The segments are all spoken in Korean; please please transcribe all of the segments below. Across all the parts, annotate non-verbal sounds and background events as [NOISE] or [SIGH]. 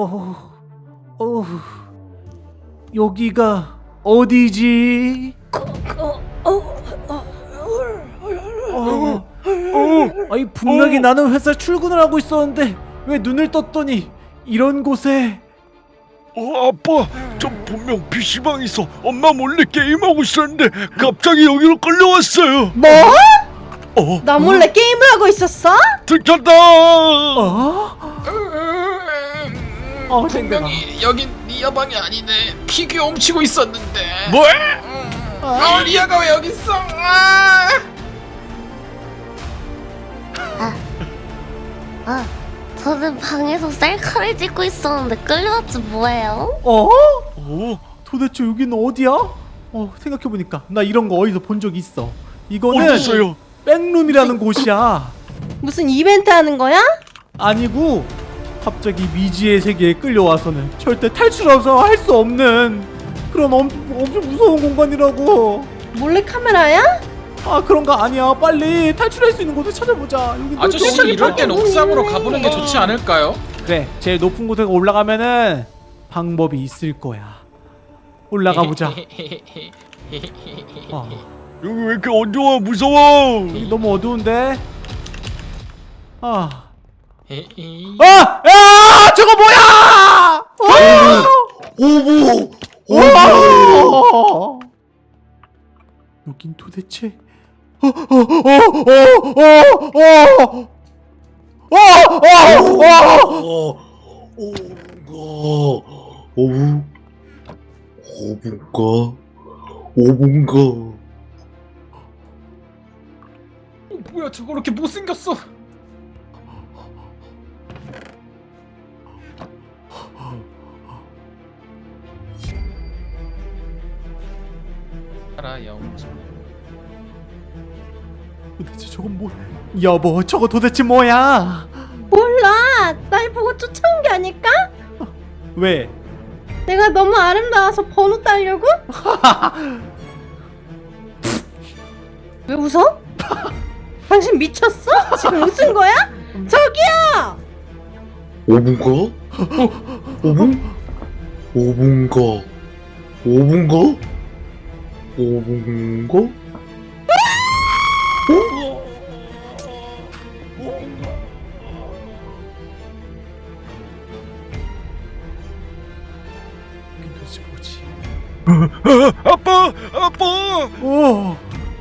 어, 어, 여기가 어디지? 어, 어, 어, 어, 아니 분명히 나는 회사 출근을 하고 있었는데 왜 눈을 떴더니 이런 곳에 어, 아빠, 저 분명 PC방에서 엄마 몰래 게임하고 있었는데 갑자기 여기로 끌려왔어요. 뭐? 어, 나 몰래 게임을 하고 있었어? 들켰다. 어? 어, 분명히 여긴 리아 방이 아니네. 피규어 훔치고 있었는데. 뭐? 어, 리아가 왜 여기 있어? 아! 아, 저는 방에서 셀카를 찍고 있었는데 끌려왔지 뭐예요? 어? 어, 도대체 여기는 어디야? 어 생각해보니까 나 이런 거 어디서 본 적 있어 이거는 어디 있어요? 백룸이라는 곳이야 무슨 이벤트 하는 거야? 아니고 갑자기 미지의 세계에 끌려와서는 절대 탈출해서 할 수 없는 그런 엄, 엄청 무서운 공간이라고 몰래 카메라야? 아 그런 거 아니야 빨리 탈출할 수 있는 곳을 찾아보자 아저씨 이럴 땐 옥상으로 있네. 가보는 게 좋지 않을까요? 그래 제일 높은 곳에 올라가면은 방법이 있을 거야 올라가 보자 [LAUGHS] 어, 여기 왜 이렇게 어두워 무서워? 여기 너무 어두운데 아. 아! 야! 저거 뭐야! 오보! 오보! 여긴 도대체 오분가 오분가 오분가 뭐야 저거 이렇게 못생겼어 알아 영웅. 도대체 저건 뭐? 여보, 저거 도대체 뭐야? 몰라. 날 보고 쫓아온 게 아닐까? 왜? 내가 너무 아름다워서 번호 따려고? [LAUGHS] 왜 웃어? 당신 미쳤어? 지금 웃은 거야? 저기요! 오bun가? 오분? 오bun가, 오bun가, 오bun가? 이게 도대체 뭐지? 아빠, 아빠, 오,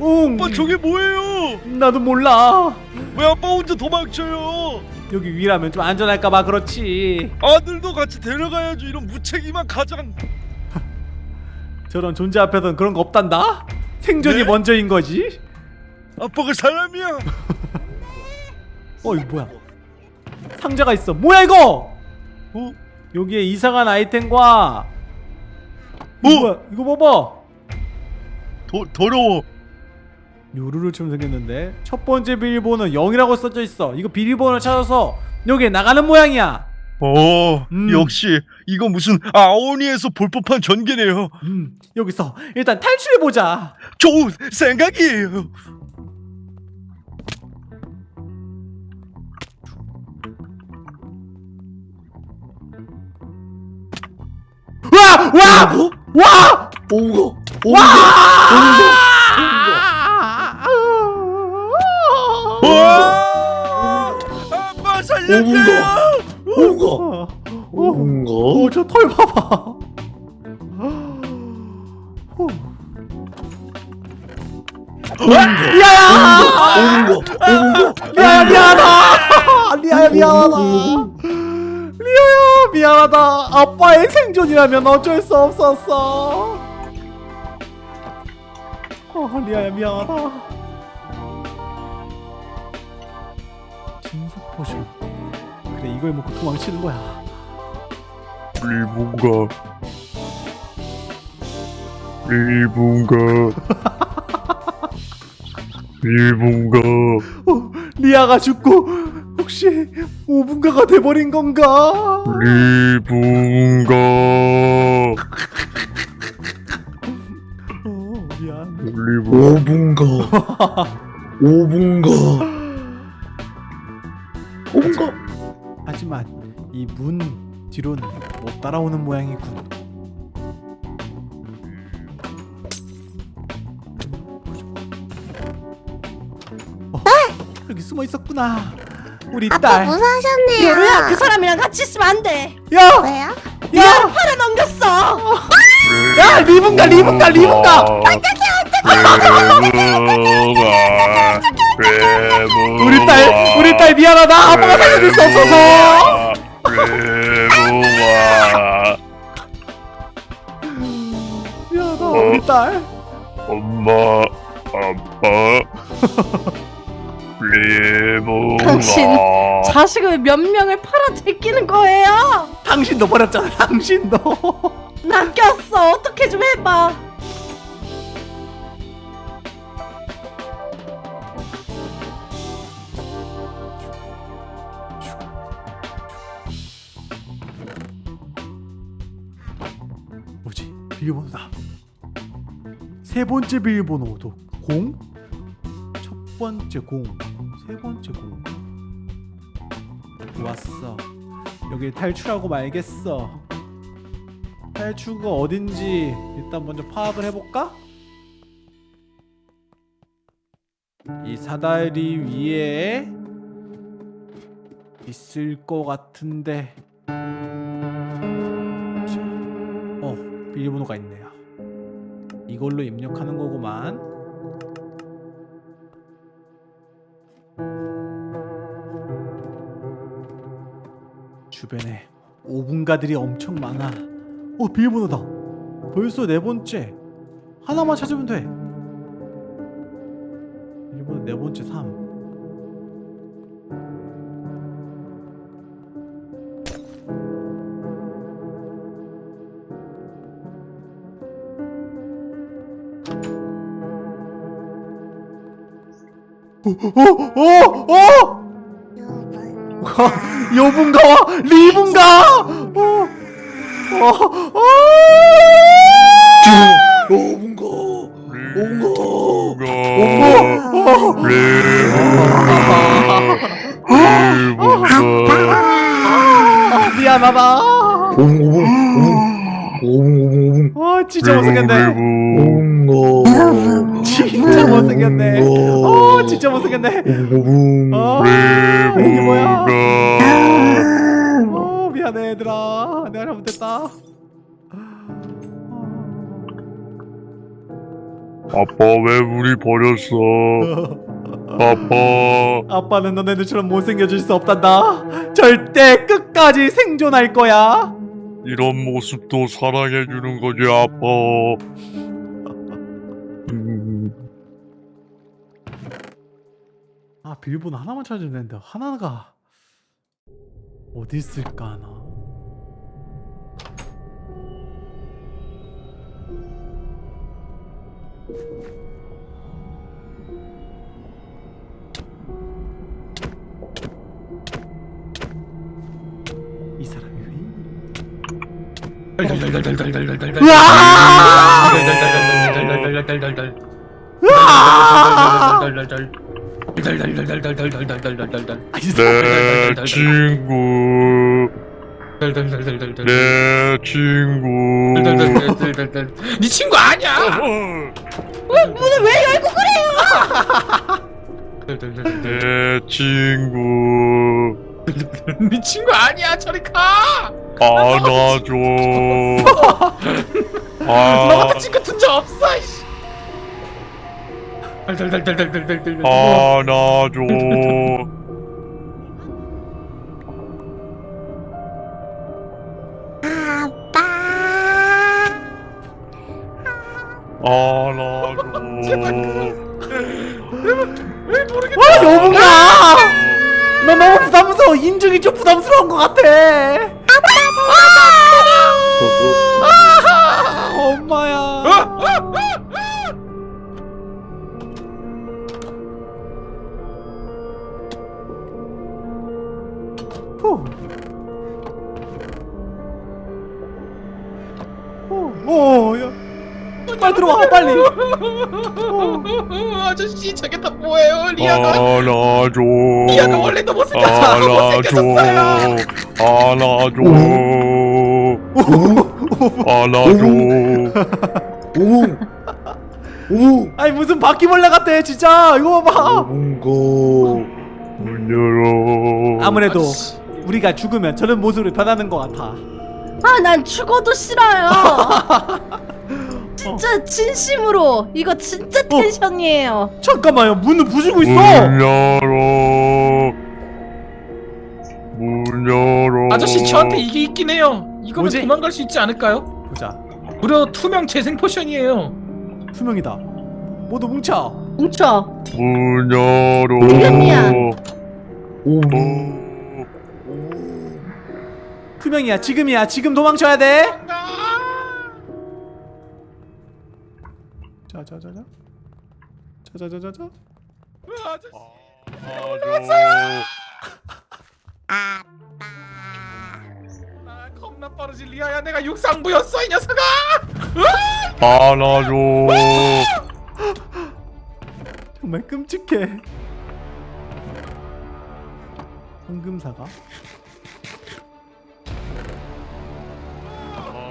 응. 아빠 저게 뭐예요? 나도 몰라. 왜 아빠 혼자 도망쳐요? 여기 위라면 좀 안전할까봐 그렇지. 아들도 같이 데려가야죠. 이런 무책임한 가장. 저런 존재 앞에서는 그런 거 없단다. 생존이 네? 먼저인 거지. 아빠가 사람이야. [LAUGHS] 어 이거 뭐야? 상자가 있어. 뭐야 이거? 어? 여기에 이상한 아이템과 이거 어? 뭐야? 이거 봐봐. 더 더러워. 요루루처럼 생겼는데 첫 번째 비밀번호 0이라고 써져 있어. 이거 비밀번호를 찾아서 여기에 나가는 모양이야. 어, 음. 역시 이거 무슨 아오니에서 볼 법한 전개네요. 음, 여기서 일단 탈출해 보자. 좋은 생각이에요. 와! 와! 와! 오bun가, 와! 와! 어? 아빠 살려줘요. 오bun가, 어, 오 bun가. 어, 저털 봐봐. 야야! 미안 미안하다. 리아야 미안하다. 리아야 미안하다. 아빠의 생존이라면 어쩔 수 없었어. 어, 리아야 미안하다. 진속 포션. 그래 이걸 먹고 도망치는 거야. 리붕가. 리붕가. [LAUGHS] 리붕가. 어, 리아가 죽고 혹시 오분가가 돼버린 건가? 리붕가. 어, 미안. 리붕. 오bun가, 오bun가, 하지만 이 문 뒤로는 못 따라오는 모양이군. 어, 여기 숨어 있었구나. 우리 아빠 딸. 무사하셨네요. 요루야 그 사람이랑 같이 있으면 안돼 야, 왜요? 야, 팔에 넘겼어 야, 리븐가, 리븐가, 리븐가. 우리 딸, 우리 딸 미안하다. 아빠가 살려줄 수 없어서. 미안하다, 우리 딸. 엄마 아빠 [LAUGHS] 당신 자식을 몇 명을 팔아 제끼는 거예요 당신도 버렸잖아, 당신도. 낚였어 어떻게 좀 해봐 비밀번호다. 세 번째 비밀번호도 공. 첫 번째 공. 세 번째 공. 좋았어. 여기 탈출하고 말겠어. 탈출구가 어딘지 일단 먼저 파악을 해볼까? 이 사다리 위에 있을 것 같은데. 어, 비밀번호가 있네요. 이걸로 입력하는 거구만. 주변에 오분가들이 엄청 많아. 어, 비밀번호다. 벌써 네 번째. 하나만 찾으면 돼. 비밀번호 네 번째 3. 어, 어, 어! 여분가와 리분가! 어, 어, 어! 오분가. 오분가. 어, 아, 미안하다. 오분 오분 아, 진짜 못생겼네. 오분가. 진짜 못생겼네. 어, 진짜 못생겼네. 어, 이게 뭐야? 어, 미안해, 얘들아. 내가 잘못했다. 아빠 왜 우리 버렸어? 아빠 아빠는 너네들처럼 못생겨질 수 없단다. 절대 끝까지 생존할 거야. 이런 모습도 사랑해주는 거지 아빠. 아 비밀번호 하나만 찾으면 되는데 하나가 어디 있을까 나? 이사 으아! 아. 달달달달달달달달 [LAUGHS] 안아줘. 아빠. 안아줘 와 여보가 나 너무 부담스러워. 인중이 좀 부담스러운 것 같아. 아, 야. 빨리 들어와, 빨리. 어. 아저씨 저게 다 뭐예요? 리아가? 안아줘. 리아가 원래 너 못생겼어 안아줘. 못생겼었어요. 안아줘. 안아줘. 오붕 아니 무슨 바퀴벌레 같아 진짜. 이거 봐봐. 오붕가 문 열어. 아무래도 우리가 죽으면 저런 모습으로 변하는 것 같아. 아 난 죽어도 싫어요 [LAUGHS] 진짜 진심으로 이거 진짜 텐션이에요. 잠깐만요. 문을 부수고 있어. 문 열어. 문 열어. 아저씨 저한테 이게 있긴 해요. 이거면 뭐지? 도망갈 수 있지 않을까요? 보자. 무려 투명 재생 potion이에요. 투명이다. 모두 뭉쳐. 뭉쳐. 문 열어. 지금이야. 오붕 투명이야. 지금이야. 지금 도망쳐야 돼 자자자자. 자자자자자. 안아줘 아, 겁나 빠르지 리아야. 내가 육상부였어 이 녀석아. 안아줘 정말 끔찍해. 황금사가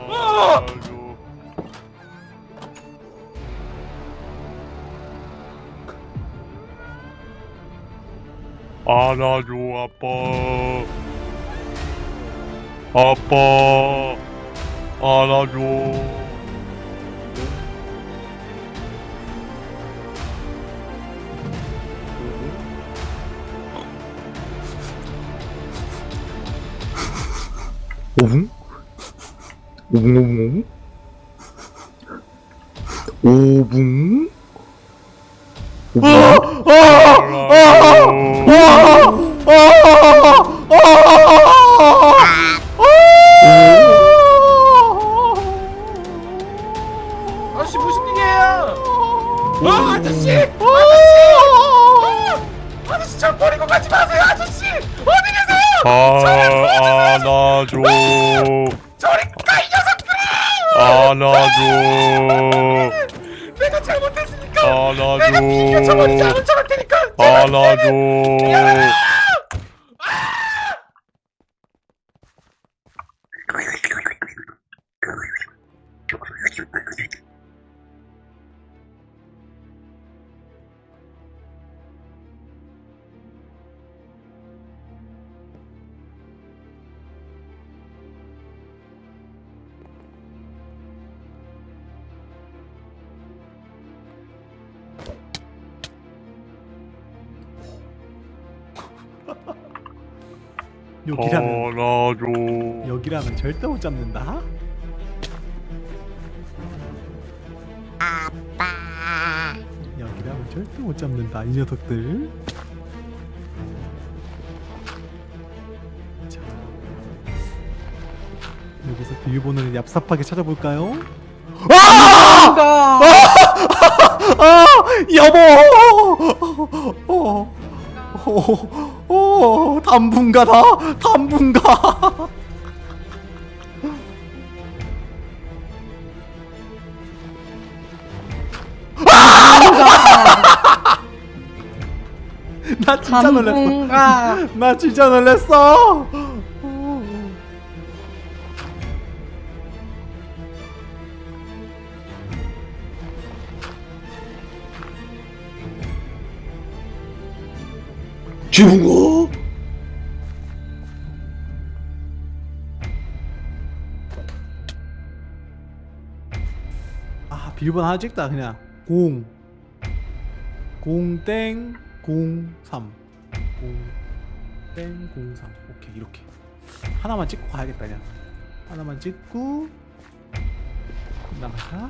안아줘 안아줘 아빠. 아빠 안아줘. 오붕 오붕 오붕 오붕 오붕 아 저씨 무슨 일이에요? 아 아저씨 아저씨 아, 아저씨 저 버리고 가지 마세요 아저씨 어디 계세요? 아, 안아줘 저리 가이 녀석들아! 안아줘 내가 잘못했으니까. 내가 안아줘 비켜쳐버리지 않은 척할 테니까. 안아줘 여기라면. 안아줘 여기라면 절대 못 잡는다. 여기라면 절대 못 잡는다 이 녀석들. 자. 여기서 비밀번호를 얍삽하게 찾아볼까요? 뭔가 아! 여보! 어, 어, 어, 당분가다? 당분가. 나 진짜 당분가 나 진짜 놀랐어 지붕가 아 비밀번호 하나 찍다 그냥. 0 0땡 03 0땡 03 오케이 이렇게. 하나만 찍고 가야겠다 그냥. 하나만 찍고 나가자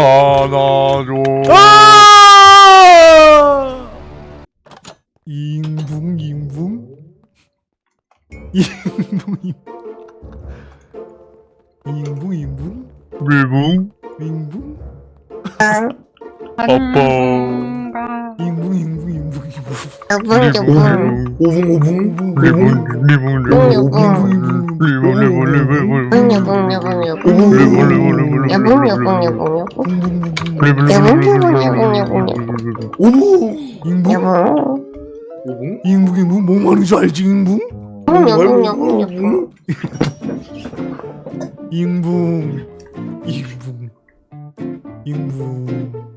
안아줘 여분 여분 오붕 오붕 리붕 리붕 리붕 여분 리붕 리붕 리붕 여분 여분 여분 여분 리붕 리붕 리붕 여분 여분 여분 리붕 여분 여분 여분 여분 오붕 여분 오붕 잉붕 잉붕 뭐줄 알지 여분 여분 여분 여분 잉붕 잉붕 잉붕